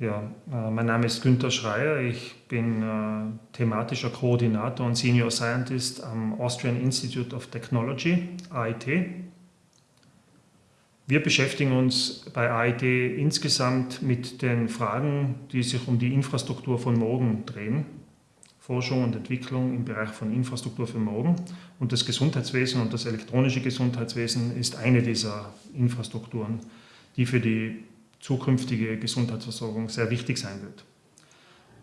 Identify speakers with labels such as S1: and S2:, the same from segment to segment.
S1: Ja, äh, mein Name ist Günter Schreier. Ich bin äh, thematischer Koordinator und Senior Scientist am Austrian Institute of Technology, AIT. Wir beschäftigen uns bei AIT insgesamt mit den Fragen, die sich um die Infrastruktur von morgen drehen. Forschung und Entwicklung im Bereich von Infrastruktur für morgen. Und das Gesundheitswesen und das elektronische Gesundheitswesen ist eine dieser Infrastrukturen, die für die zukünftige Gesundheitsversorgung sehr wichtig sein wird.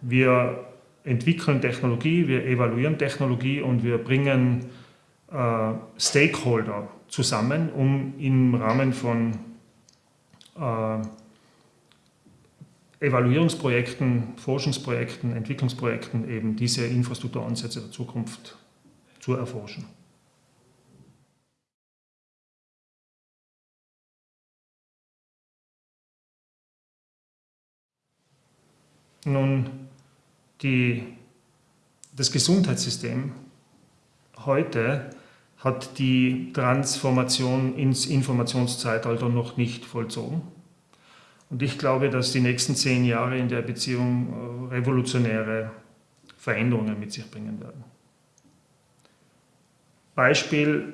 S1: Wir entwickeln Technologie, wir evaluieren Technologie und wir bringen äh, Stakeholder zusammen, um im Rahmen von äh, Evaluierungsprojekten, Forschungsprojekten, Entwicklungsprojekten eben diese Infrastrukturansätze der Zukunft zu erforschen. Nun, die, das Gesundheitssystem heute hat die Transformation ins Informationszeitalter noch nicht vollzogen. Und ich glaube, dass die nächsten zehn Jahre in der Beziehung äh, revolutionäre Veränderungen mit sich bringen werden. Beispiel,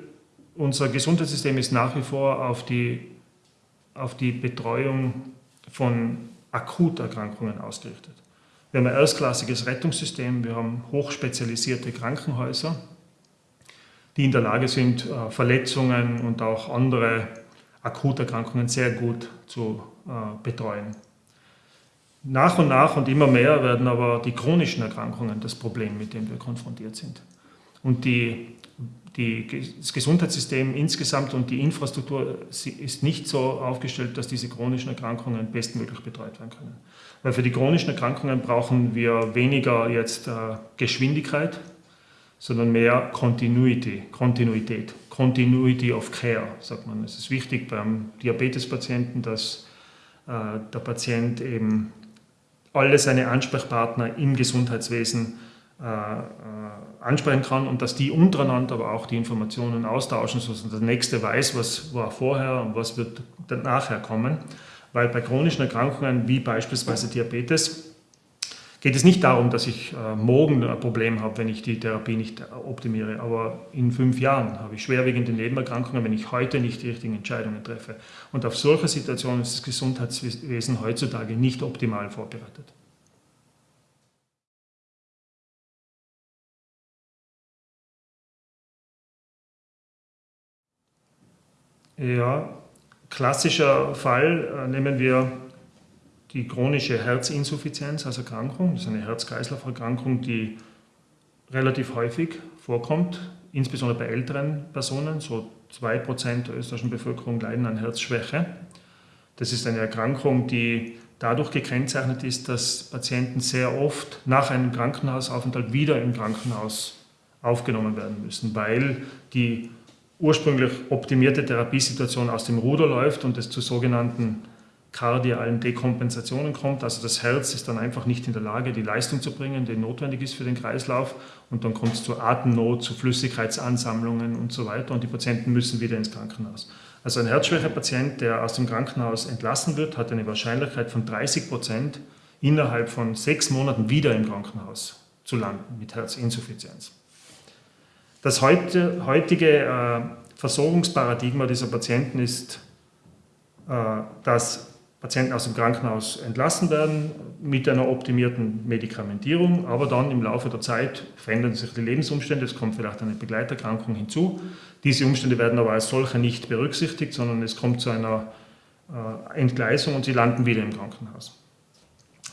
S1: unser Gesundheitssystem ist nach wie vor auf die, auf die Betreuung von Akuterkrankungen ausgerichtet. Wir haben ein erstklassiges Rettungssystem, wir haben hochspezialisierte Krankenhäuser, die in der Lage sind, äh, Verletzungen und auch andere Akuterkrankungen sehr gut zu äh, betreuen. Nach und nach und immer mehr werden aber die chronischen Erkrankungen das Problem, mit dem wir konfrontiert sind. Und die, die, das Gesundheitssystem insgesamt und die Infrastruktur ist nicht so aufgestellt, dass diese chronischen Erkrankungen bestmöglich betreut werden können. Weil für die chronischen Erkrankungen brauchen wir weniger jetzt äh, Geschwindigkeit, sondern mehr Continuity, Kontinuität, Continuity of Care, sagt man. Es ist wichtig beim Diabetespatienten, dass äh, der Patient eben alle seine Ansprechpartner im Gesundheitswesen ansprechen kann und dass die untereinander aber auch die Informationen austauschen, sodass der Nächste weiß, was war vorher und was wird nachher kommen. Weil bei chronischen Erkrankungen wie beispielsweise Diabetes geht es nicht darum, dass ich äh, morgen ein Problem habe, wenn ich die Therapie nicht optimiere, aber in fünf Jahren habe ich schwerwiegende Nebenerkrankungen, wenn ich heute nicht die richtigen Entscheidungen treffe. Und auf solche Situationen ist das Gesundheitswesen heutzutage nicht optimal vorbereitet. Ja, klassischer Fall äh, nehmen wir die chronische Herzinsuffizienz als Erkrankung. Das ist eine Herz-Kreislauf-Erkrankung, die relativ häufig vorkommt, insbesondere bei älteren Personen. So 2% der österreichischen Bevölkerung leiden an Herzschwäche. Das ist eine Erkrankung, die dadurch gekennzeichnet ist, dass Patienten sehr oft nach einem Krankenhausaufenthalt wieder im Krankenhaus aufgenommen werden müssen, weil die ursprünglich optimierte Therapiesituation aus dem Ruder läuft und es zu sogenannten kardialen Dekompensationen kommt. Also das Herz ist dann einfach nicht in der Lage, die Leistung zu bringen, die notwendig ist für den Kreislauf. Und dann kommt es zu Atemnot, zu Flüssigkeitsansammlungen und so weiter. Und die Patienten müssen wieder ins Krankenhaus. Also ein Herzschwäche-Patient, der aus dem Krankenhaus entlassen wird, hat eine Wahrscheinlichkeit von 30 Prozent, innerhalb von sechs Monaten wieder im Krankenhaus zu landen mit Herzinsuffizienz. Das heute, heutige äh, Versorgungsparadigma dieser Patienten ist, äh, dass Patienten aus dem Krankenhaus entlassen werden mit einer optimierten Medikamentierung, aber dann im Laufe der Zeit verändern sich die Lebensumstände, es kommt vielleicht eine Begleiterkrankung hinzu. Diese Umstände werden aber als solche nicht berücksichtigt, sondern es kommt zu einer äh, Entgleisung und sie landen wieder im Krankenhaus.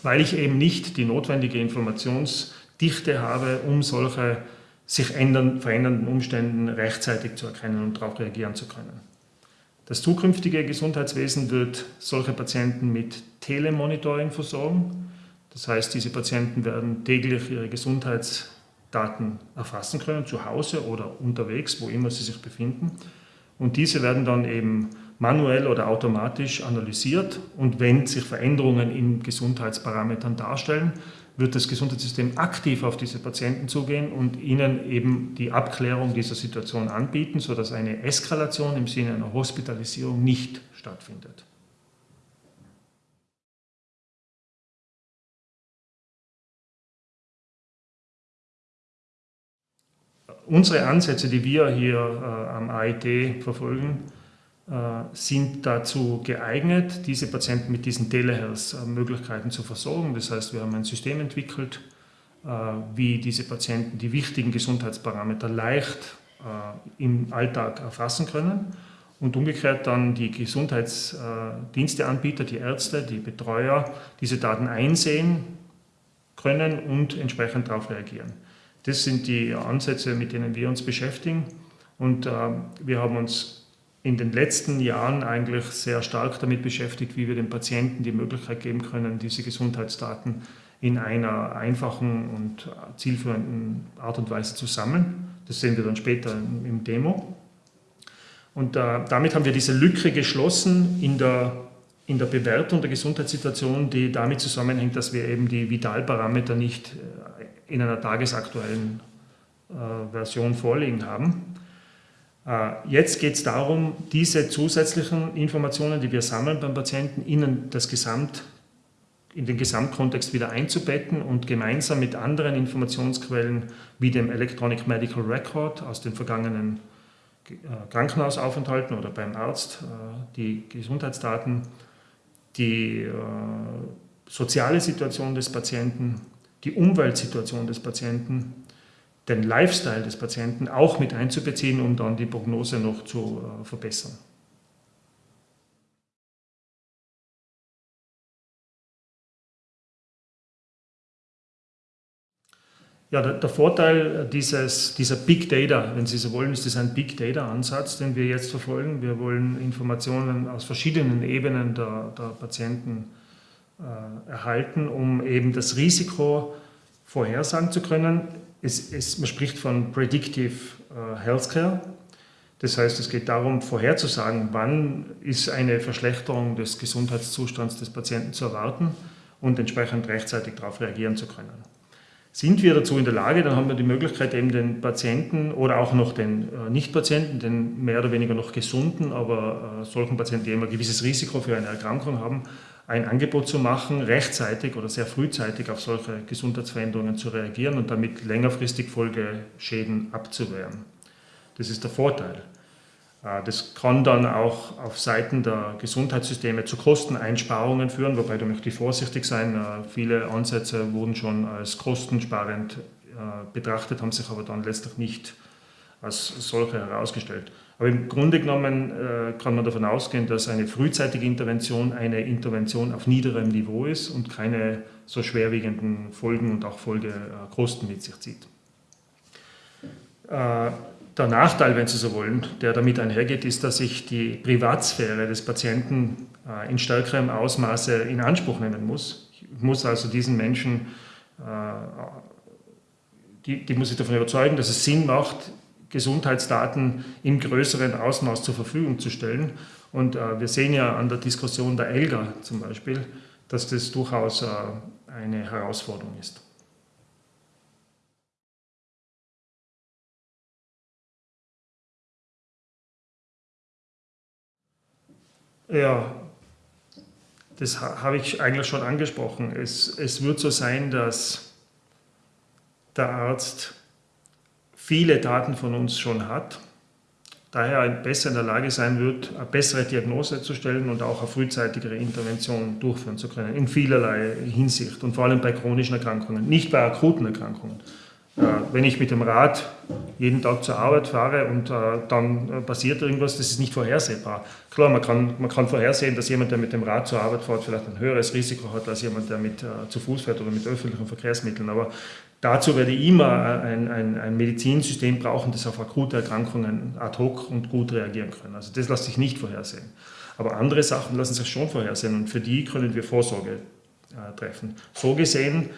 S1: Weil ich eben nicht die notwendige Informationsdichte habe, um solche sich ändern, verändernden Umständen rechtzeitig zu erkennen und darauf reagieren zu können. Das zukünftige Gesundheitswesen wird solche Patienten mit Telemonitoring versorgen. Das heißt, diese Patienten werden täglich ihre Gesundheitsdaten erfassen können, zu Hause oder unterwegs, wo immer sie sich befinden. Und diese werden dann eben manuell oder automatisch analysiert und wenn sich Veränderungen in Gesundheitsparametern darstellen, wird das Gesundheitssystem aktiv auf diese Patienten zugehen und ihnen eben die Abklärung dieser Situation anbieten, sodass eine Eskalation im Sinne einer Hospitalisierung nicht stattfindet. Unsere Ansätze, die wir hier äh, am AIT verfolgen, sind dazu geeignet, diese Patienten mit diesen Telehealth-Möglichkeiten zu versorgen. Das heißt, wir haben ein System entwickelt, äh, wie diese Patienten die wichtigen Gesundheitsparameter leicht äh, im Alltag erfassen können und umgekehrt dann die Gesundheitsdiensteanbieter, die Ärzte, die Betreuer diese Daten einsehen können und entsprechend darauf reagieren. Das sind die Ansätze, mit denen wir uns beschäftigen und wir haben uns in den letzten Jahren eigentlich sehr stark damit beschäftigt, wie wir den Patienten die Möglichkeit geben können, diese Gesundheitsdaten in einer einfachen und zielführenden Art und Weise zu sammeln. Das sehen wir dann später im Demo. Und äh, damit haben wir diese Lücke geschlossen in der, in der Bewertung der Gesundheitssituation, die damit zusammenhängt, dass wir eben die Vitalparameter nicht äh, in einer tagesaktuellen äh, Version vorliegen haben. Äh, jetzt geht es darum, diese zusätzlichen Informationen, die wir sammeln beim Patienten, in, das Gesamt, in den Gesamtkontext wieder einzubetten und gemeinsam mit anderen Informationsquellen wie dem Electronic Medical Record aus den vergangenen äh, Krankenhausaufenthalten oder beim Arzt, äh, die Gesundheitsdaten, die soziale Situation des Patienten, die Umweltsituation des Patienten, den Lifestyle des Patienten auch mit einzubeziehen, um dann die Prognose noch zu äh, verbessern. Ja, der, Vorteil dieses, dieser Big Data, wenn Sie so wollen, ist das ein Big Data-Ansatz, den wir jetzt verfolgen. Wir wollen Informationen aus verschiedenen Ebenen der, der Patienten äh, erhalten, um eben das Risiko vorhersagen zu können es, es, man spricht von Predictive äh, Healthcare. Das heißt, es geht darum, vorherzusagen, wann ist eine Verschlechterung des Gesundheitszustands des Patienten zu erwarten und entsprechend rechtzeitig darauf reagieren zu können. Sind wir dazu in der Lage, dann haben wir die Möglichkeit, eben den Patienten oder auch noch den äh, Nicht-Patienten, den mehr oder weniger noch gesunden, aber äh, solchen Patienten, die immer ein gewisses Risiko für eine Erkrankung haben, ein Angebot zu machen, rechtzeitig oder sehr frühzeitig auf solche Gesundheitsveränderungen zu reagieren und damit längerfristig Folgeschäden abzuwehren. Das ist der Vorteil. Äh, das kann dann auch auf Seiten der Gesundheitssysteme zu Kosteneinsparungen führen, wobei da möchte ich vorsichtig sein. Äh, viele Ansätze wurden schon als kostensparend äh, betrachtet, haben sich aber dann letztlich nicht als solche herausgestellt. Aber im Grunde genommen äh, kann man davon ausgehen, dass eine frühzeitige Intervention eine Intervention auf niederem Niveau ist und keine so schwerwiegenden Folgen und auch Folgekosten mit sich zieht. Äh, der Nachteil, wenn Sie so wollen, der damit einhergeht, ist, dass ich die Privatsphäre des Patienten äh, in stärkerem Ausmaße in Anspruch nehmen muss. Ich muss also diesen Menschen, die, die muss ich davon überzeugen, dass es Sinn macht, Gesundheitsdaten im größeren Ausmaß zur Verfügung zu stellen. Und äh, wir sehen ja an der Diskussion der ELGA zum Beispiel, dass das durchaus äh, eine Herausforderung ist. Ja, das habe ich eigentlich schon angesprochen. Es, es wird so sein, dass der Arzt viele Daten von uns schon hat, daher besser in der Lage sein wird, eine bessere Diagnose zu stellen und auch eine frühzeitigere Intervention durchführen zu können, in vielerlei Hinsicht und vor allem bei chronischen Erkrankungen, nicht bei akuten Erkrankungen. Äh, wenn ich mit dem Rad jeden Tag zur Arbeit fahre und äh, dann äh, passiert irgendwas, das ist nicht vorhersehbar. Klar, man kann, man kann vorhersehen, dass jemand, der mit dem Rad zur Arbeit fährt, vielleicht ein höheres Risiko hat als jemand, der mit, zu Fuß fährt oder mit öffentlichen Verkehrsmitteln. Aber Dazu werde ich immer ein, ein, ein, Medizinsystem brauchen, das auf akute Erkrankungen ad hoc und gut reagieren kann. Also das lässt sich nicht vorhersehen. Aber andere Sachen lassen sich schon vorhersehen und für die können wir Vorsorge äh, treffen. So gesehen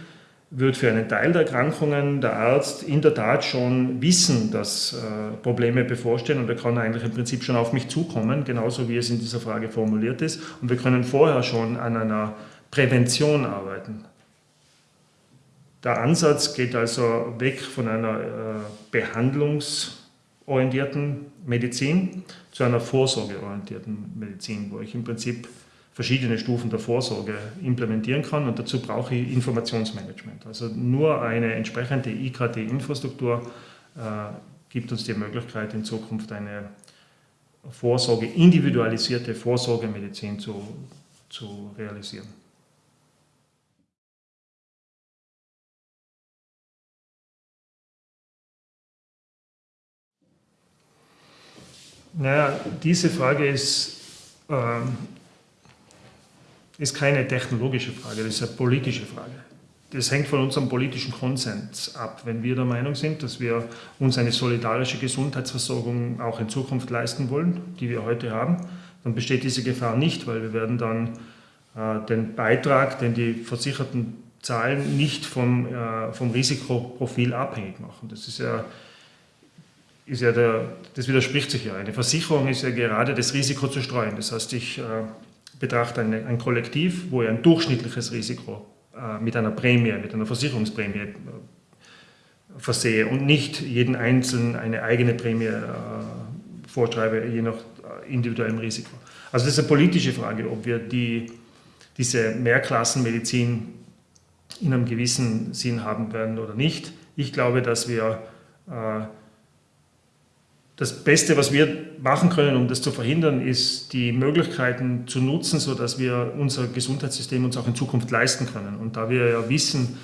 S1: wird für einen Teil der Erkrankungen der Arzt in der Tat schon wissen, dass äh, Probleme bevorstehen und er kann eigentlich im Prinzip schon auf mich zukommen, genauso wie es in dieser Frage formuliert ist. Und wir können vorher schon an einer Prävention arbeiten. Der Ansatz geht also weg von einer äh, behandlungsorientierten Medizin zu einer vorsorgeorientierten Medizin, wo ich im Prinzip verschiedene Stufen der Vorsorge implementieren kann und dazu brauche ich Informationsmanagement. Also nur eine entsprechende IKT-Infrastruktur äh, gibt uns die Möglichkeit, in Zukunft eine Vorsorge, individualisierte Vorsorgemedizin zu, zu realisieren. Naja, diese Frage ist, ähm, ist keine technologische Frage, das ist eine politische Frage. Das hängt von unserem politischen Konsens ab. Wenn wir der Meinung sind, dass wir uns eine solidarische Gesundheitsversorgung auch in Zukunft leisten wollen, die wir heute haben, dann besteht diese Gefahr nicht, weil wir werden dann äh, den Beitrag, den die Versicherten zahlen, nicht vom, äh, vom Risikoprofil abhängig machen. Das ist ja ist ja der, das widerspricht sich ja. Eine Versicherung ist ja gerade das Risiko zu streuen. Das heißt, ich äh, betrachte eine, ein Kollektiv, wo ich ein durchschnittliches Risiko äh, mit einer Prämie, mit einer Versicherungsprämie äh, versehe und nicht jeden Einzelnen eine eigene Prämie vorschreibe, je nach individuellem Risiko. Also das ist eine politische Frage, ob wir die, diese Mehrklassenmedizin in einem gewissen Sinn haben werden oder nicht. Ich glaube, dass wir das Beste, was wir machen können, um das zu verhindern, ist, die Möglichkeiten zu nutzen, sodass wir unser Gesundheitssystem uns auch in Zukunft leisten können. Und da wir ja wissen,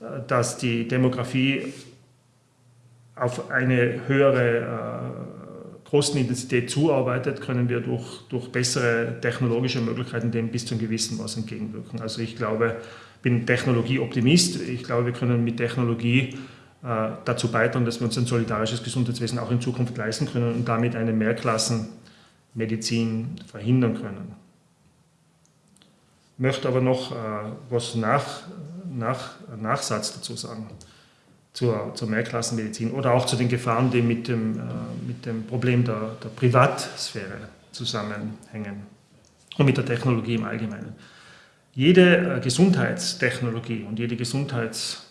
S1: äh, dass die Demografie auf eine höhere äh, Kostenintensität zuarbeitet, können wir durch, durch bessere technologische Möglichkeiten dem bis zu einem gewissen Maß entgegenwirken. Also ich glaube, bin Technologieoptimist. Ich glaube, wir können mit Technologie dazu beitragen, dass wir uns ein solidarisches Gesundheitswesen auch in Zukunft leisten können und damit eine Mehrklassenmedizin verhindern können. Ich möchte aber noch äh, was nach, nach, Nachsatz dazu sagen zur, zur Mehrklassenmedizin oder auch zu den Gefahren, die mit dem, äh, mit dem Problem der, der Privatsphäre zusammenhängen und mit der Technologie im Allgemeinen. Jede Gesundheitstechnologie und jede Gesundheits äh,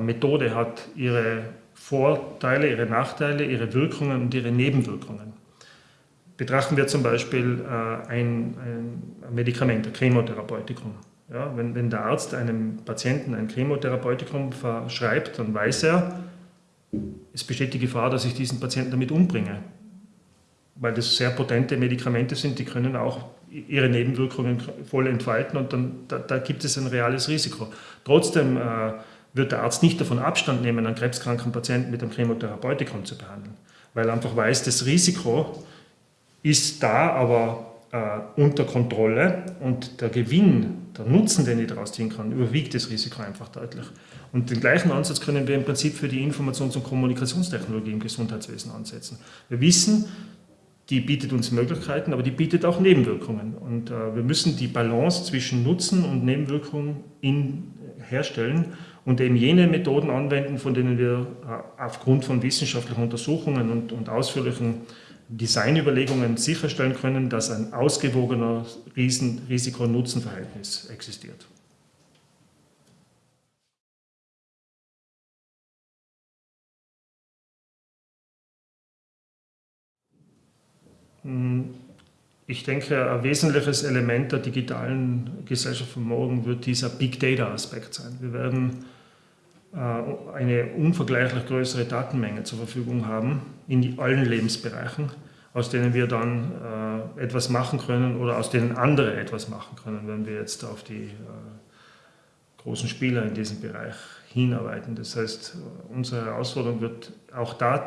S1: Methode hat ihre Vorteile, ihre Nachteile, ihre Wirkungen und ihre Nebenwirkungen. Betrachten wir zum Beispiel äh, ein, ein Medikament, ein Chemotherapeutikum. Ja, wenn, wenn der Arzt einem Patienten ein Chemotherapeutikum verschreibt, dann weiß er, es besteht die Gefahr, dass ich diesen Patienten damit umbringe. Weil das sehr potente Medikamente sind, die können auch ihre Nebenwirkungen voll entfalten und dann, da, da gibt es ein reales Risiko. Trotzdem äh, wird der Arzt nicht davon Abstand nehmen, einen krebskranken Patienten mit einem Chemotherapeutikum zu behandeln, weil er einfach weiß, das Risiko ist da, aber äh, unter Kontrolle und der Gewinn, der Nutzen, den ich daraus ziehen kann, überwiegt das Risiko einfach deutlich. Und den gleichen Ansatz können wir im Prinzip für die Informations- und Kommunikationstechnologie im Gesundheitswesen ansetzen. Wir wissen, die bietet uns Möglichkeiten, aber die bietet auch Nebenwirkungen. Und äh, wir müssen die Balance zwischen Nutzen und Nebenwirkungen herstellen und eben jene Methoden anwenden, von denen wir äh, aufgrund von wissenschaftlichen Untersuchungen und, und ausführlichen Designüberlegungen sicherstellen können, dass ein ausgewogener Risiko-Nutzen-Verhältnis existiert. Hm, ich denke, ein wesentliches Element der digitalen Gesellschaft von morgen wird dieser Big Data-Aspekt sein. Wir werden eine unvergleichlich größere Datenmenge zur Verfügung haben in allen Lebensbereichen, aus denen wir dann äh, etwas machen können oder aus denen andere etwas machen können, wenn wir jetzt auf die äh, großen Spieler in diesem Bereich hinarbeiten. Das heißt, unsere Herausforderung wird auch da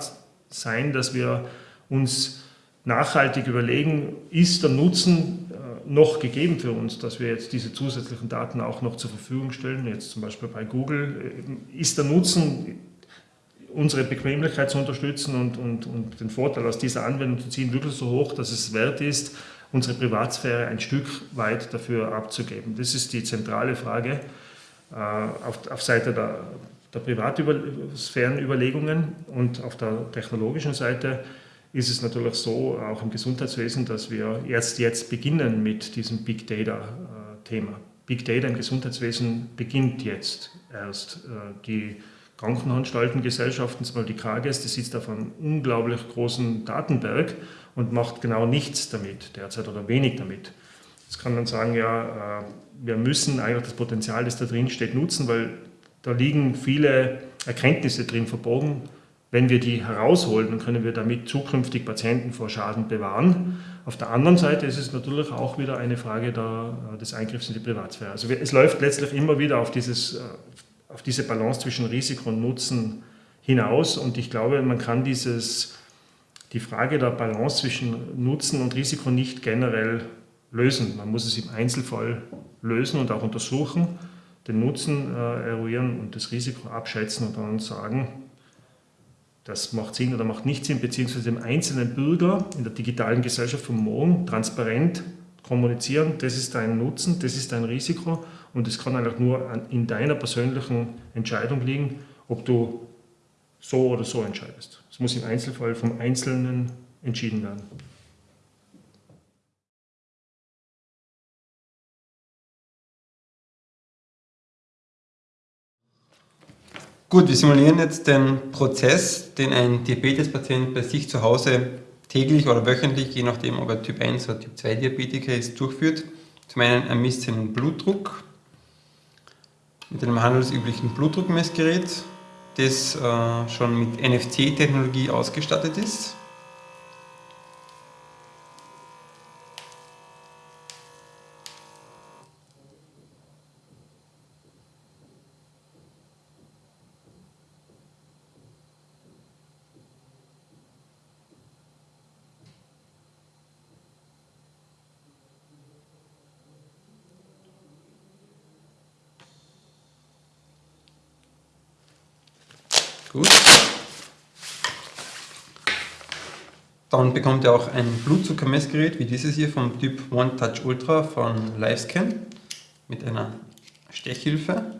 S1: sein, dass wir uns nachhaltig überlegen, ist der Nutzen noch gegeben für uns, dass wir jetzt diese zusätzlichen Daten auch noch zur Verfügung stellen, jetzt zum Beispiel bei Google, ist der Nutzen, unsere Bequemlichkeit zu unterstützen und, und, und den Vorteil aus dieser Anwendung zu ziehen, wirklich so hoch, dass es wert ist, unsere Privatsphäre ein Stück weit dafür abzugeben. Das ist die zentrale Frage äh, auf, auf Seite der, der Privatsphärenüberlegungen und auf der technologischen Seite ist es natürlich so, auch im Gesundheitswesen, dass wir erst jetzt beginnen mit diesem Big Data-Thema. Äh, Big Data im Gesundheitswesen beginnt jetzt erst. Äh, die Krankenanstaltengesellschaften, zum Beispiel die KGS, die sitzt auf einem unglaublich großen Datenberg und macht genau nichts damit derzeit oder wenig damit. Jetzt kann man sagen, ja, äh, wir müssen eigentlich das Potenzial, das da drin steht, nutzen, weil da liegen viele Erkenntnisse drin verborgen, Wenn wir die herausholen, dann können wir damit zukünftig Patienten vor Schaden bewahren. Auf der anderen Seite ist es natürlich auch wieder eine Frage der, des Eingriffs in die Privatsphäre. Also es läuft letztlich immer wieder auf, dieses, äh, auf diese Balance zwischen Risiko und Nutzen hinaus und ich glaube, man kann dieses, die Frage der Balance zwischen Nutzen und Risiko nicht generell lösen. Man muss es im Einzelfall lösen und auch untersuchen, den Nutzen äh, eruieren und das Risiko abschätzen und dann sagen, das macht Sinn oder macht nicht Sinn, beziehungsweise dem einzelnen Bürger in der digitalen Gesellschaft von morgen transparent kommunizieren, das ist dein Nutzen, das ist dein Risiko und es kann einfach nur in deiner persönlichen Entscheidung liegen, ob du so oder so entscheidest. Es muss im Einzelfall vom Einzelnen entschieden werden.
S2: Gut, wir simulieren jetzt den Prozess, den ein Diabetespatient bei sich zu Hause täglich oder wöchentlich, je nachdem ob er Typ 1 oder Typ 2 Diabetiker ist, durchführt. Zum einen ermisst seinen Blutdruck mit einem handelsüblichen Blutdruckmessgerät, das äh, schon mit NFC-Technologie ausgestattet ist. Gut. Dann bekommt ihr auch ein Blutzuckermessgerät wie dieses hier vom Typ One Touch Ultra von Livescan mit einer Stechhilfe.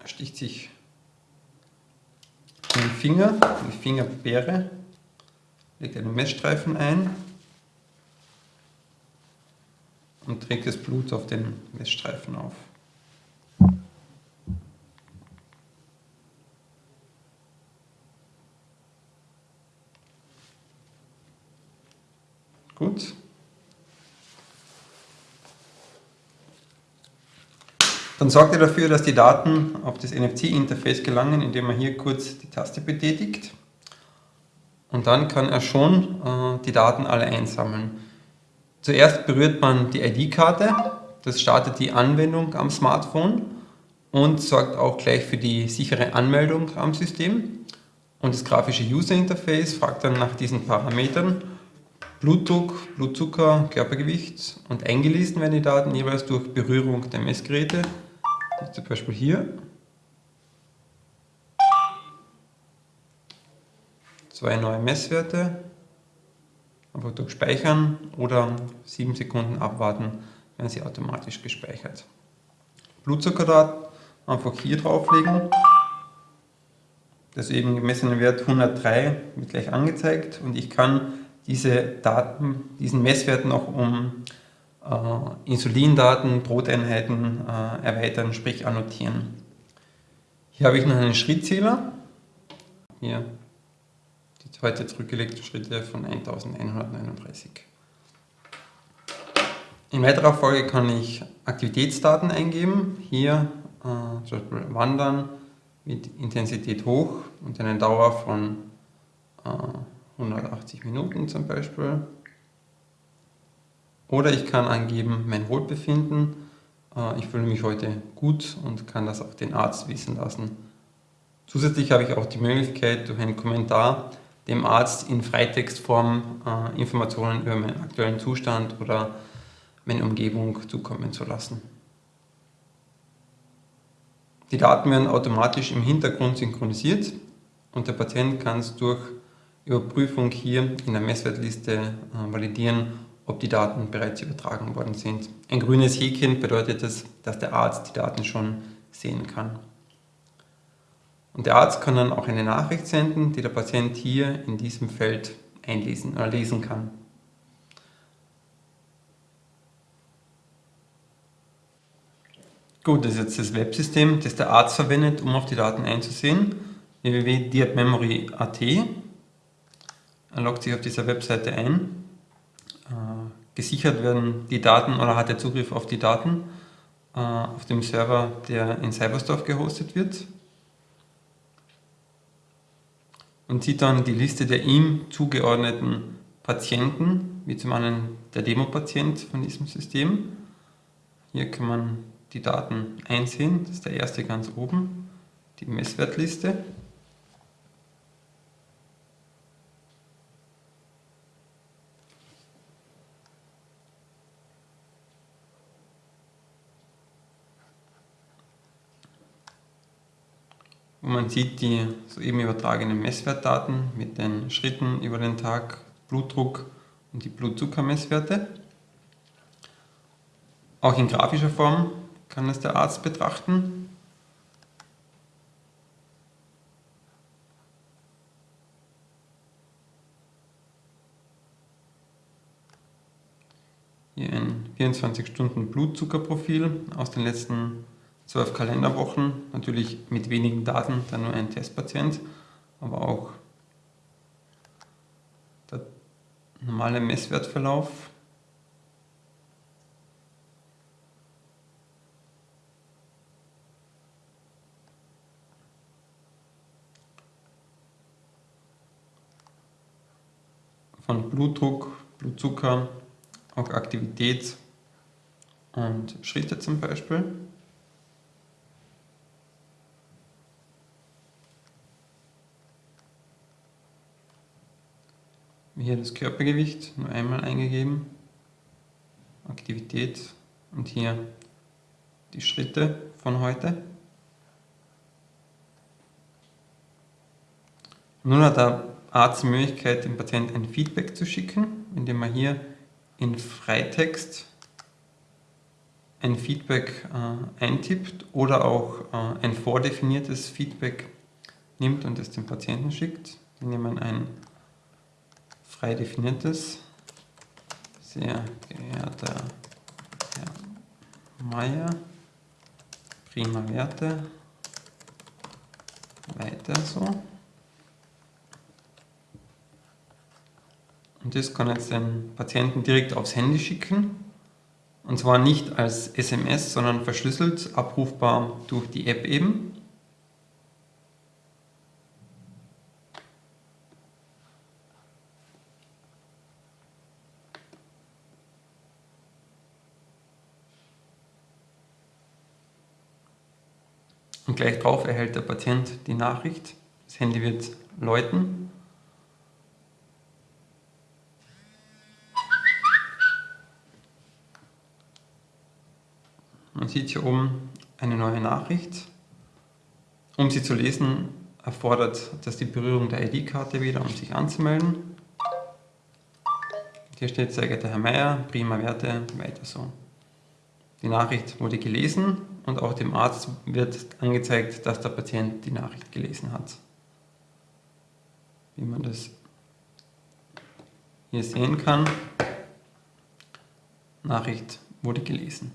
S2: Er sticht sich den Finger, in die Fingerbeere, legt einen Messstreifen ein und trägt das Blut auf den Messstreifen auf. Gut. Dann sorgt er dafür, dass die Daten auf das NFC-Interface gelangen, indem man hier kurz die Taste betätigt. Und dann kann er schon äh, die Daten alle einsammeln. Zuerst berührt man die ID-Karte, das startet die Anwendung am Smartphone und sorgt auch gleich für die sichere Anmeldung am System. Und das grafische User-Interface fragt dann nach diesen Parametern Blutdruck, Blutzucker, Körpergewicht und eingelesen werden die Daten jeweils durch Berührung der Messgeräte. Zum Beispiel hier. Zwei neue Messwerte. Einfach durch Speichern oder 7 Sekunden abwarten, werden sie automatisch gespeichert. Blutzuckerdaten einfach hier drauflegen. Das eben gemessene Wert 103 wird gleich angezeigt und ich kann diese Daten, diesen Messwerten auch um äh, Insulindaten, Broteinheiten äh, erweitern, sprich annotieren. Hier habe ich noch einen Schrittzähler. Hier die heute zurückgelegten Schritte von 1139. In weiterer Folge kann ich Aktivitätsdaten eingeben. Hier äh, zum Beispiel Wandern mit Intensität hoch und eine Dauer von äh, 180 Minuten zum Beispiel. Oder ich kann angeben mein Wohlbefinden. Äh, ich fühle mich heute gut und kann das auch den Arzt wissen lassen. Zusätzlich habe ich auch die Möglichkeit, durch einen Kommentar dem Arzt in Freitextform äh, Informationen über meinen aktuellen Zustand oder meine Umgebung zukommen zu lassen. Die Daten werden automatisch im Hintergrund synchronisiert und der Patient kann es durch Überprüfung hier in der Messwertliste äh, validieren, ob die Daten bereits übertragen worden sind. Ein grünes Häkchen bedeutet es, dass der Arzt die Daten schon sehen kann. Und der Arzt kann dann auch eine Nachricht senden, die der Patient hier in diesem Feld einlesen oder lesen kann. Gut, das ist jetzt das Websystem, das der Arzt verwendet, um auf die Daten einzusehen. www.diabmemory.at loggt sich auf dieser Webseite ein. Äh, gesichert werden die Daten oder hat er Zugriff auf die Daten äh, auf dem Server, der in Cyberstorf gehostet wird. und sieht dann die Liste der ihm zugeordneten Patienten, wie zum einen der Demo-Patient von diesem System. Hier kann man die Daten einsehen, das ist der erste ganz oben, die Messwertliste. Und man sieht die soeben übertragenen Messwertdaten mit den Schritten über den Tag, Blutdruck und die Blutzuckermesswerte. Auch in grafischer Form kann es der Arzt betrachten. Hier ein 24 Stunden Blutzuckerprofil aus den letzten zwölf Kalenderwochen, natürlich mit wenigen Daten, dann nur ein Testpatient, aber auch der normale Messwertverlauf. von Blutdruck, Blutzucker, auch Aktivität und Schritte zum Beispiel. Hier das Körpergewicht nur einmal eingegeben, Aktivität und hier die Schritte von heute. Nun hat der Arzt die Möglichkeit, dem Patienten ein Feedback zu schicken, indem er hier in Freitext ein Feedback äh, eintippt oder auch äh, ein vordefiniertes Feedback nimmt und es dem Patienten schickt. Wir nehmen ein frei definiertes. Sehr geehrter Herr Meier, prima Werte, weiter so. Und das kann jetzt den Patienten direkt aufs Handy schicken. Und zwar nicht als SMS, sondern verschlüsselt, abrufbar durch die App eben. Drauf erhält der Patient die Nachricht. Das Handy wird läuten. Man sieht hier oben eine neue Nachricht. Um sie zu lesen, erfordert das die Berührung der ID-Karte wieder, um sich anzumelden. Hier steht, sehr geehrter Herr Meier, prima Werte, weiter so. Die Nachricht wurde gelesen und auch dem Arzt wird angezeigt, dass der Patient die Nachricht gelesen hat. Wie man das hier sehen kann, Nachricht wurde gelesen.